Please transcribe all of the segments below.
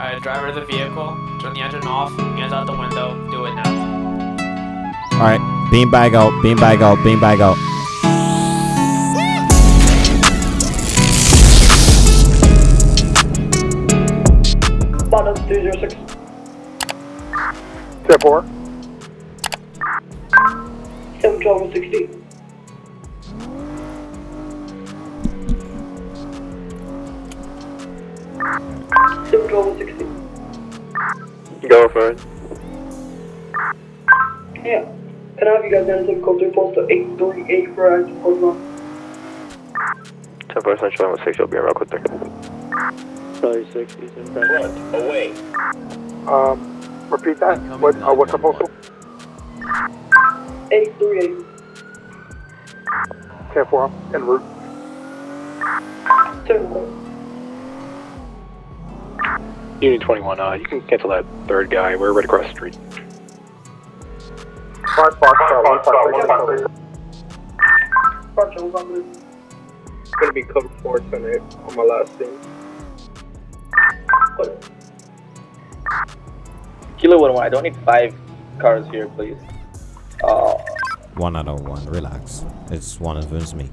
Alright, driver of the vehicle, turn the engine off, hands out the window, do it now. Alright, beanbag out, beanbag out, beanbag out. Bottom 306. Ten four. 712 60. Seven twelve sixty. Go for it. Yeah. Can I have you guys down to code 3 post 838 for active Pokemon? Ten four central one six. You'll be around quick there. Charlie 6, he's in front. away. Um, repeat that. What? Uh, what's the postal? 838. Ten four. En route. 7 Unit 21, uh, you can cancel that third guy. We're right across the street. Five Fox. Uh, one Fox. Three. Roger, hold on, please. It's gonna be code 4 tonight on my last scene. Kilo 1 I don't need five cars here, please. Uh, One out of one, relax. It's one of it's me.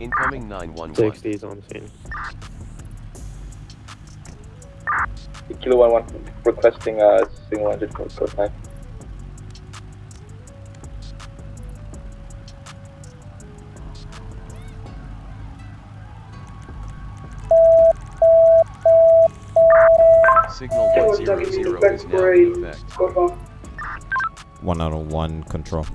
Incoming 911. 60 is on scene. Kilo 1 1 requesting uh, single engine code, code 5. Signal 100 one is respect now in effect. code 5. One out of one control.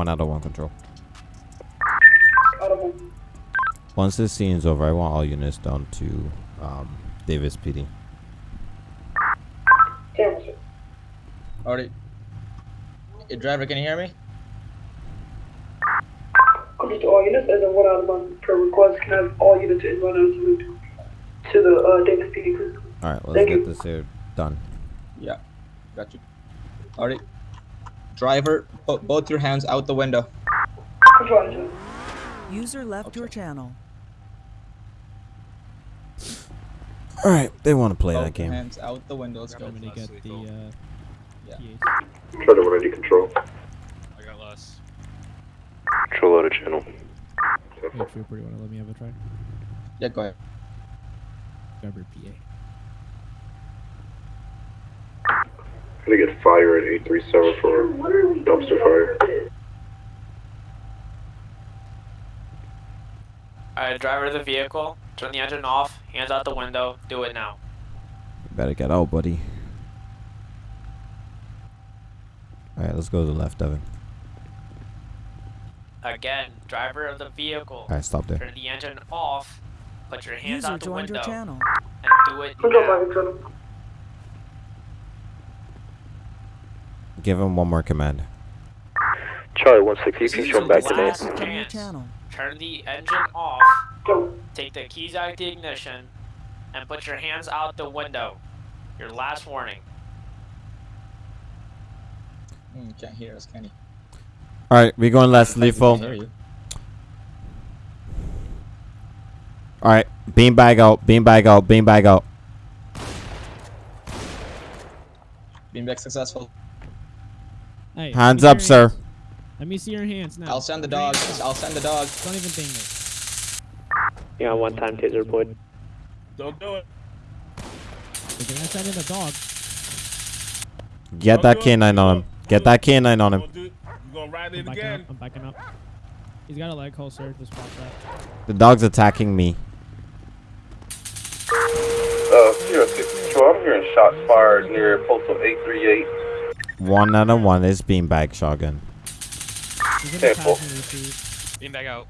One out of one control. Out of one. Once this scene's over, I want all units down to um, Davis PD. Camera, sir. Alright. Hey, driver, can you hear me? Comes to all units as a one out of one per request. Can I have all units in run out to, to the uh, Davis PD please? Alright, let's Thank get you. this here done. Yeah. Got you. Alright. Driver, put both your hands out the window. User left your channel. Alright, they want to play Both that game. hands out the window. Let's go. I'm gonna get the uh, Yeah. Try to ready control. I got less. Control loaded channel. Hey, Trooper, you wanna let me have a try? Yeah, go ahead. Grab PA. Gonna get fire at eight three seven for What dumpster fire. Alright, driver of the vehicle, turn the engine off, hands out the window, do it now. You better get out, buddy. Alright, let's go to the left, Devin. Again, driver of the vehicle, Alright, stop there. turn the engine off, put your hands User out the joined your window, channel. and do it Control, now. five, control. Give him one more command. Charlie one six. You can User come back to me. last Join your chance. channel. Turn the engine off, take the keys out of the ignition, and put your hands out the window. Your last warning. Mm, can't hear us, can you? Alright, we're going less I can lethal. hear you. Alright, beanbag out, beanbag out, beanbag out. Beanbag successful. Hey, Hands up, sir. hands. Let me see your hands now. I'll send the dog. I'll send the dog. Don't even think it. Yeah, one time taser deployed. Don't do it. But can I send in the dog? Get that canine on him. Get that canine on him. You gonna ride I'm backing up. I'm backing up. He's got a leg hole, sir. Just watch that. The dog's attacking me. Uh, zero six. I'm hearing shots fired near postal eight three eight. One out of one is beanbag shotgun. He's in the Careful. passenger seat. Beam out.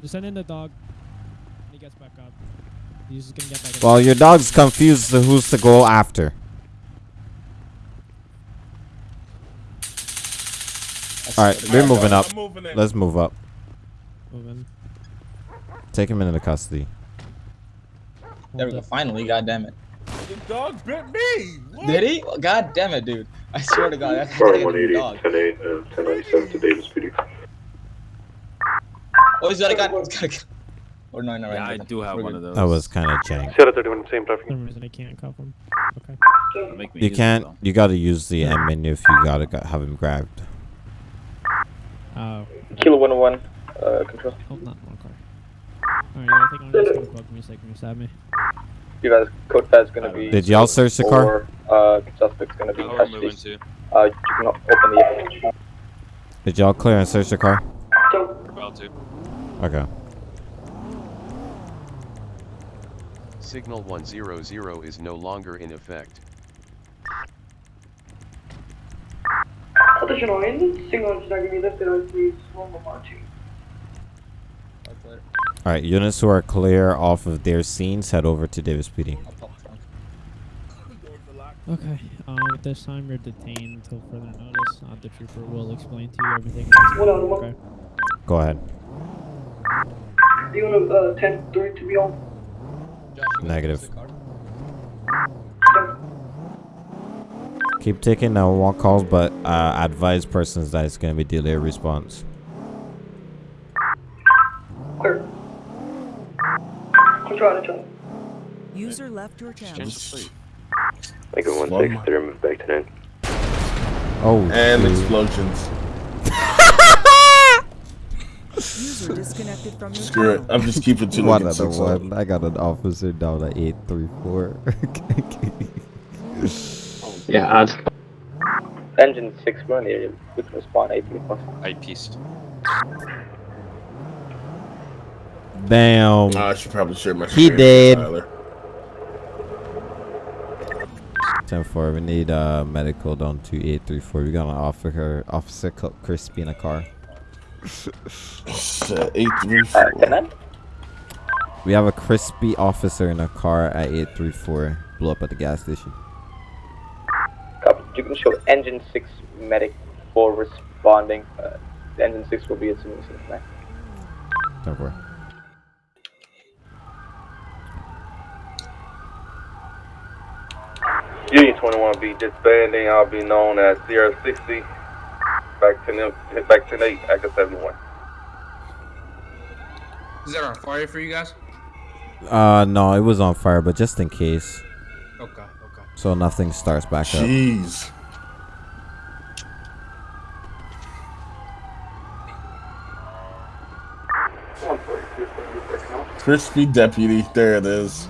Just send in the dog. When he gets back up. He's just gonna get back up. Well, your dog's confused to who's to go after. Alright, we're moving up. Let's move up. Moving. Take him into custody. There we go. Finally, god damn it. The dog bit me. What? Did he? God damn it, dude. I swear to God, I gotta a dog. 10 8, uh, 1097 to Davis PD. Oh, he's got a gun. He's got a gun. Or no, no, Yeah, I do have one of those. That was kind of jank. Sierra 31, same traffic. For some reason I can't cuff him. Okay. Make me You can't. though. You gotta use the M menu if you gotta go- have him grabbed. Oh. Kilo 101, uh, control. Oh, not one car. Alright, yeah, I think I'm just gonna plug me a second. You stab me. Is going to be. Did y'all search the car? Uh, suspect's going to be custody. Uh, you can open the. Did y'all clear and search the car? Okay. Signal 100 is no longer in effect. Attention all signal is not going to be lifted, please, 112. Alright, units who are clear off of their scenes, head over to Davis PD. Okay, um, at this time you're detained until further notice. Uh, the trooper will explain to you everything. Okay. Go ahead. You want uh, 10 3 to be on? Negative. Keep taking uh, walk calls, but uh, advise persons that it's going to be delayed response. User left your channel. Change the plate. Make it 163, move back to 9. Oh. And shoot. explosions. User disconnected from your Screw it. I'm just keeping two One other one. I got an officer down at eight three four. Yeah, add. Engine 6, we're in the area. We can respond 834. I pieced. Damn. Ah, I should probably share my He screen did. Tyler. 10-4. We need uh, medical down to 834. We're gonna offer her Officer Crispy in a car. uh, 834. Uh, we have a Crispy officer in a car at 834. Blew up at the gas station. You can show engine 6 medic for responding. Uh, engine 6 will be at 10-4. Union 21 be disbanding. I'll be known as Sierra 60. Back to them, back to 8, Active 71. Is that on fire for you guys? Uh no, it was on fire, but just in case, Okay, okay. so nothing starts back up. Jeez. Crispy deputy. There it is.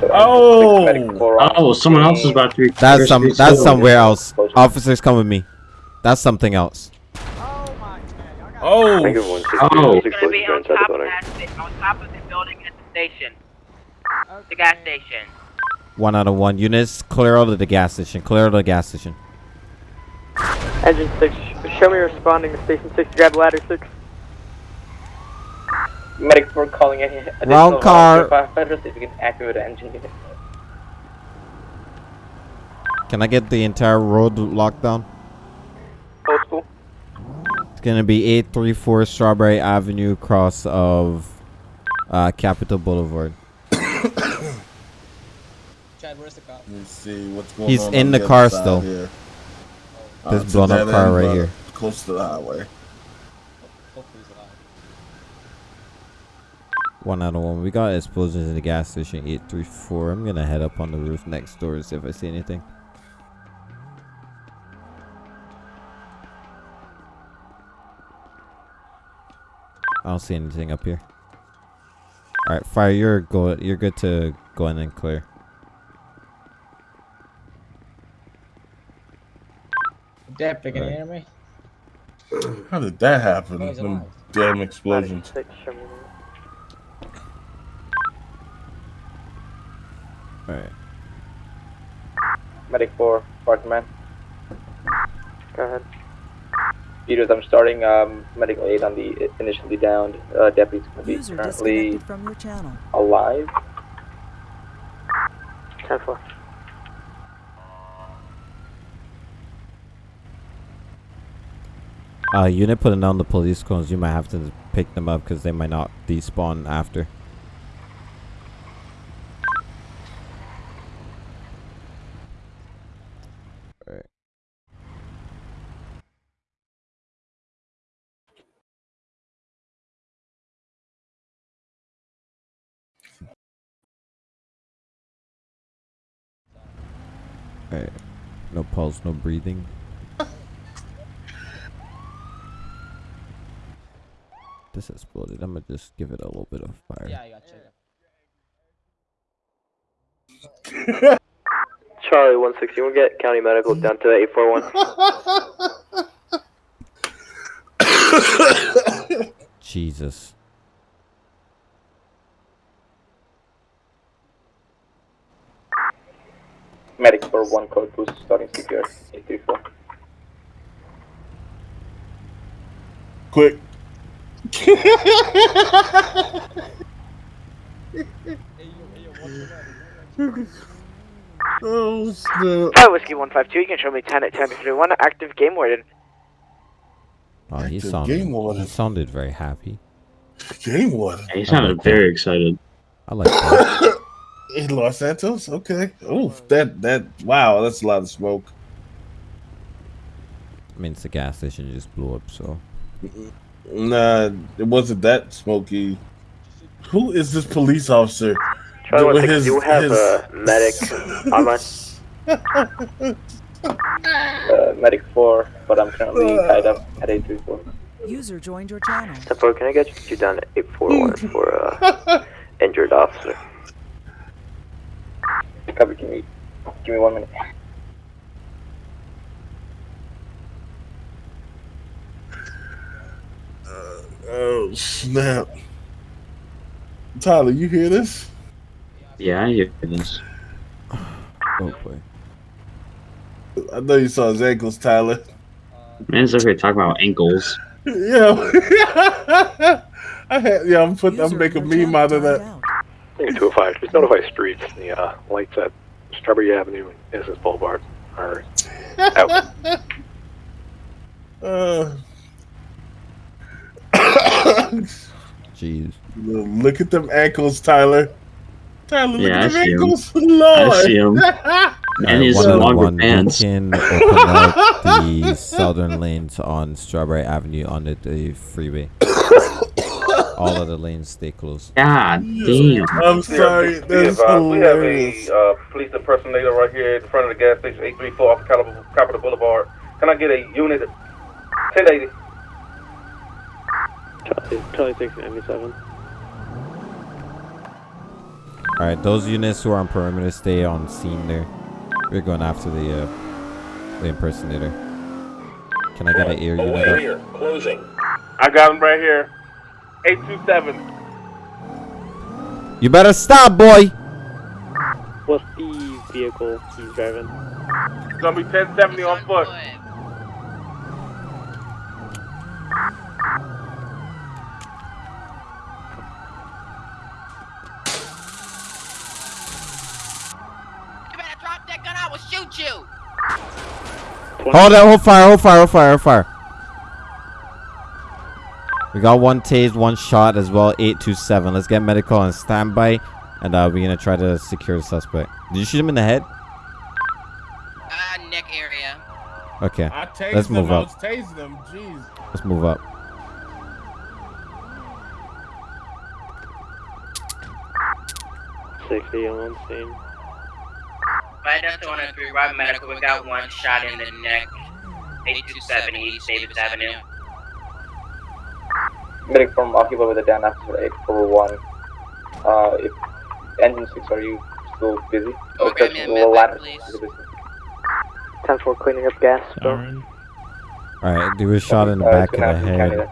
So Oh! engine 6 medic 4 on Oh, someone else is about to be. That's some. That's too. somewhere else. Officers, come with me. That's something else. Oh. Make it 160. Gonna be on top of that, on top of the building at the station. The gas station. One out of one. Units, clear out of the gas station. Clear out of the gas station. Engine 6, show me responding to station 6, grab ladder 6. Medic 4 calling in Wrong car. firefighters if you can activate the engine unit. Can I get the entire road locked down? Postal. It's gonna be 834 Strawberry Avenue, cross of uh, Capitol Boulevard. Chad, where's the cop? Let me see what's going He's on. in on the other car still. Here. This it's a blown up car right here. Close to the highway. Hopefully he's alive. One out of one. We got explosions in the gas station 834. I'm gonna head up on the roof next door to see if I see anything. I don't see anything up here. All right, fire. You're go. You're good to go in and clear. Deputy, can you Right. hear me? How did that happen? Them damn explosions. 6, show All right. Medic 4, Park man. Go ahead. Peters, I'm starting um, medical aid on the initially downed uh, deputy's going to be User currently disconnected from your channel. alive. 10 4. Uh, unit putting down the police cones. You might have to pick them up because they might not despawn after. Alright. No pulse, no breathing. This exploded. I'm gonna just give it a little bit of fire. Yeah, I got you. Charlie 160, we'll get county medical down to 841. Jesus. Medic for one code boost starting CPR 834. Quick. oh snap. Hi, Whiskey 152, you can show me 10 at 1031, active game warden. Oh, he Active sounded. game warden. He sounded very happy. Game warden. He sounded oh, very excited. I like that. In Los Santos? Okay. Oh, that that wow, that's a lot of smoke. I mean, it's a gas station. It just blew up. So Nah, it wasn't that smoky. Who is this police officer? Charlie With 160, you have a medic on us. Uh, medic 4, but I'm currently tied up at 834. User joined your channel. Step 4, can I get you down at 841 for uh, injured officer? Copy, give me, give me one minute. Uh, oh snap. Tyler, you hear this? Yeah, I hear this. Oh boy. I know you saw his ankles, Tyler. Man, it's okay talking about ankles. Yeah. I had yeah, I'm putting I'm making a meme out of that. Negative 205, just notify streets. The uh, lights at Strawberry Avenue and Innocence Boulevard are out. Uh, Jeez. look at them ankles, Tyler. Tyler, look Yeah, I at them see 'em. ankles. Lord. I see 'em. And his one longer one, pants. We can open up the southern lanes on Strawberry Avenue under the freeway. All of the lanes stay closed. God damn. I'm sorry, Be that's advised, we have a uh, police impersonator right here in front of the gas station, 834 off Capitol, Capitol Boulevard. Can I get a unit 1080? Charlie 697. All right, those units who are on perimeter stay on scene there. We're going after the uh, the impersonator. Can I get an air unit? Here, closing. I got him right here. 827. You better stop, boy. What's the vehicle he's driving? It's gonna be 1070 on foot. You better drop that gun, I will shoot you! Hold on, hold fire, hold fire, hold fire, hold fire. We got one tased, one shot as well. 827. Let's get medical on standby. And uh, we're going to try to secure the suspect. Did you shoot him in the head? Uh, neck area. Okay. I tased Let's them, move I up. was tasing them. Jeez. Let's move up. Sixty on scene. Right down 103, right medical, we got one shot in the neck. 827 East Davis Avenue. Medic from Occupy with a down after 841. Uh, if engine 6, are you still busy? Or Okay, just man, the man, ladder? please. 10 for cleaning up gas. Darren. All right. he was shot in the Uh, back of the have to county head. that.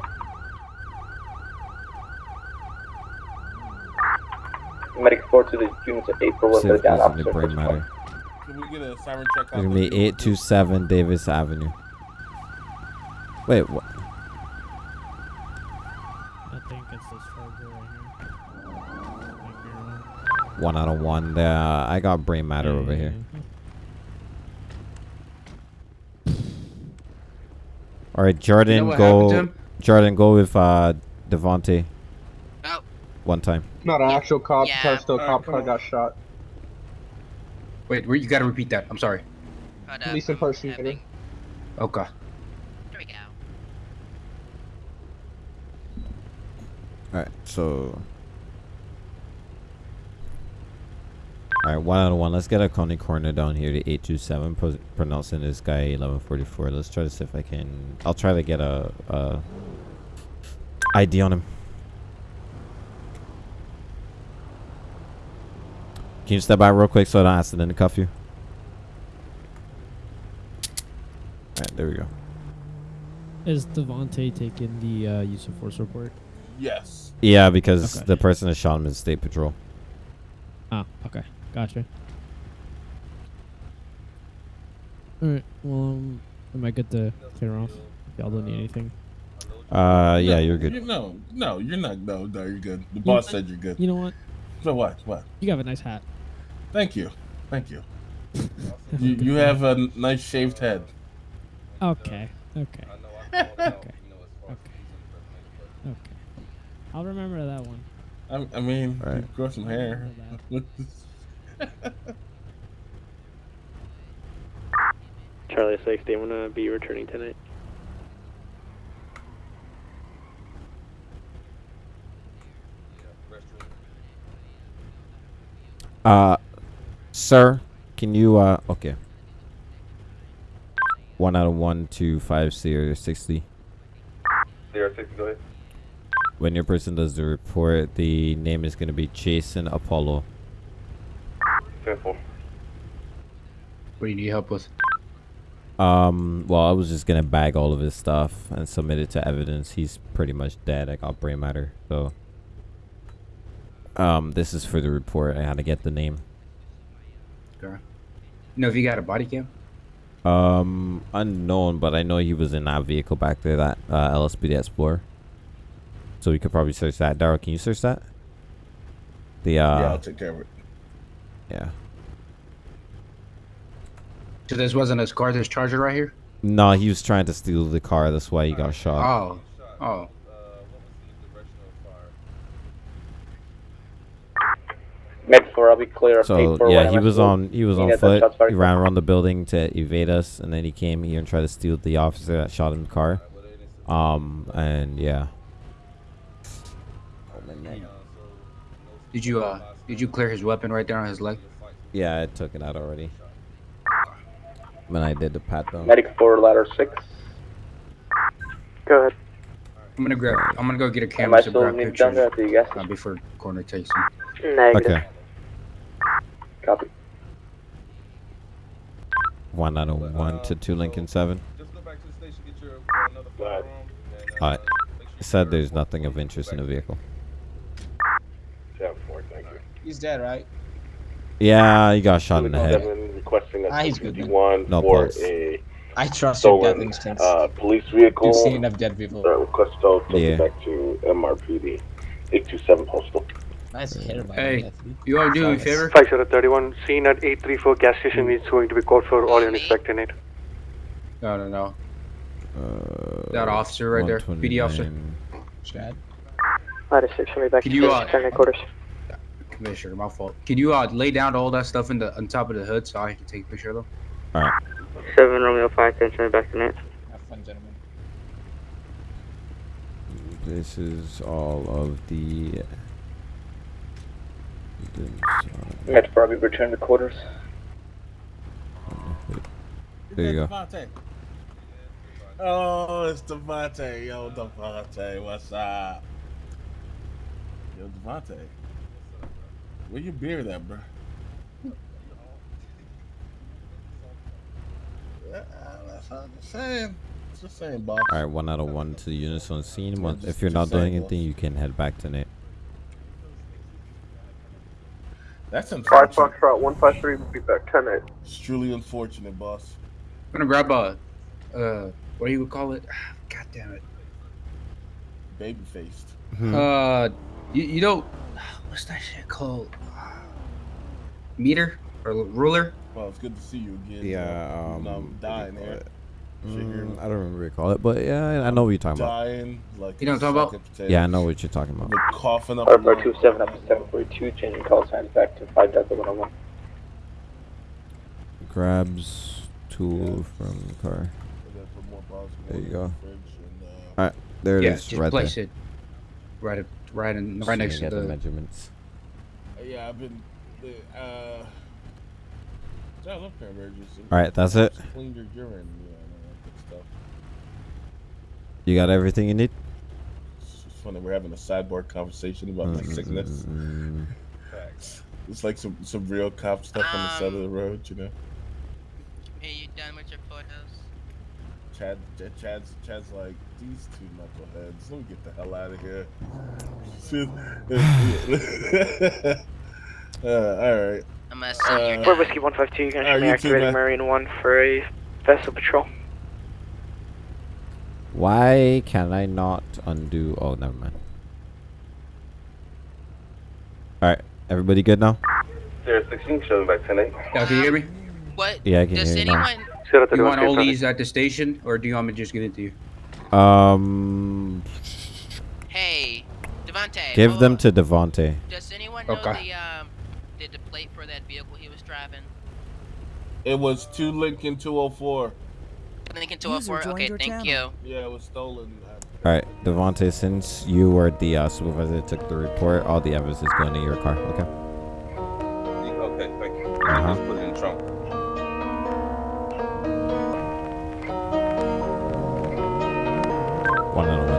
Medic 4 to the units at 8 for See with if a down officer. brain matter. Can we get a siren check It's going to be 827 Davis Avenue. Wait, what? I think it's this charger right here. Might be wrong. One out of one. There, I got brain matter Yeah, over yeah, here. All right, Jordan, what happened to go. Jordan, go with uh, Devontae. Oh. One time. Not an actual cop Yeah. car, still a cop car on. got shot. Wait, you gotta repeat that. I'm sorry. Hold up. Police impersonator. Having- Okay. Here we go. All right, so All right, one out of one. Let's get a county coroner down here to 827. Pro- pronouncing this guy 1144. Let's try to see if I can. I'll try to get a, a ID on him. Can you step by real quick so I don't accidentally cuff you? All right, there we go. Is Devontae taking the uh, use of force report? Yes. Yeah, because Okay. the person that shot him is state patrol. Okay. Gotcha. Alright, well, um, am I good to clear off? Y'all don't need anything. Uh, yeah, No, you're good. You, no, no, you're not. No, no, you're good. The You boss know- said you're good. You know what? So what? What? You have a nice hat. Thank you. Thank you. you, you have a nice shaved head. Okay. Okay. okay. Okay. Okay. I'll remember that one. I, I mean, Right. you grow some hair. Charlie 60, I'm gonna be returning tonight. Uh, sir, can you, uh, okay. One out of one to five Sierra 60. Sierra 60, go ahead. When your person does the report, the name is going to be Jason Apollo. 10 4. What do you need help with? Um, well, I was just going to bag all of his stuff and submit it to evidence. He's pretty much dead. I got brain matter, so. Um, this is for the report. I had to get the name. Okay. You know if you got a body cam? Um, unknown, but I know he was in that vehicle back there, that uh, LSPD Explorer. So we could probably search that. Daryl, can you search that? The uh, yeah, I'll take care of it. Yeah. So this wasn't his car, this charger right here? No, he was trying to steal the car. That's why he got shot. Oh. Oh. Med 4, I'll be clear. So 841 yeah, he was on he was You on foot. He ran around the building to evade us, and then he came here and tried to steal the officer that shot him in the car. Um, and yeah. Did you uh did you clear his weapon right there on his leg? Yeah, I took it out already. When I did the pat down. Medic 4, ladder 6. Go ahead. I'm gonna grab I'm gonna go get a camera I to still grab needed pictures down there at the gas uh, before coroner takes him. Negative. Okay. Copy. One out of one to two Lincoln seven. Alright. Said there's nothing of interest in the vehicle. 10 4, thank you. He's dead, right? Yeah, he got shot in the head. Seven requesting a Ah, he's good No for pulse. a I trust your death instincts. uh, police vehicle. You've seen enough dead people. Uh, request to take Yeah. it back to MRPD 827 postal. Nice Hey, you wanna do me a favor? 5031, scene at 834 gas station is going to be called for all units back tonight. No no no. Uh, That officer right there, PD officer. 129. Chad. Ladder 6, will be back Could to you, uh, station quarters. Commissioner, my fault. Can you uh lay down all that stuff in the on top of the hood so I can take a picture of them? Alright. 7 Romeo 5, attention back tonight. Have fun, gentlemen. This is all of the. Med 4, I'll be returned to quarters. There you go. Oh, it's Devontae. Yo, Devontae, what's up? Yo, Devontae. Where your beard at, bro? Yeah, that's what I'm saying. Just saying, boss. Alright, one out of one to the units on scene. One, just- if you're not doing saying, anything, you can head back tonight. That's unfortunate. Five unfortunate. Foxtrot 153 will be back 10 8. It's truly unfortunate, boss. I'm gonna grab a uh what do you call it? God damn it. Baby faced. Hmm. Uh you, you know what's that shit called? Meter or ruler? Well, it's good to see you again. Yeah, um, I'm do you dying call here. it? Shit here. Mm, I don't remember what you call it, but yeah, I, I know what you're talking about. Like You know what I'm talking about? potatoes. Yeah, I know what you're talking about. I've been coughing up. Or a lung. 427 up to 742, changing call signs back to 5 Delta 101. Grabs tool from the car. And then put more bottles of There you go. the fridge and, uh, Alright, there it yeah, is, just right place there. it right at, right in Just right next to the the measurements. Yeah, I've been the, uh, John, look, Cranberry juice. All right, that's it. Clean your urine, you know, and all that stuff. You got everything you need. It's funny. We're having a sidebar conversation about my sickness. Facts. It's like some some real cop stuff on the side of the road, you know. Are you done with your photos? Chad, Chad Chad's, Chad's like these two knuckleheads. Let me get the hell out of here. uh, all right. I'm gonna send your Uh, Four Whiskey 152, you're going Alright, to you be too, activating man. Marine 1 for a vessel patrol. Why can I not undo? Oh, never mind. All right, everybody good now? Sierra 16 showing back 10 8. Yeah, can you hear me? What? Yeah, I can Does hear you now. Anyone? Do you want all these at the station, or do you want me to just get it to you? Um, Hey, Devontae. give hold them to Devonte. Does anyone know Okay. the um, did the plate for that vehicle he was driving? It was two Lincoln 204. Lincoln 204. Okay, thank channel. you. Yeah, it was stolen. All right, Devonte. Since you were the uh, supervisor that took the report, all the evidence is going to your car. Okay. Okay, thank you. Uh-huh. Just put it in the trunk. one another.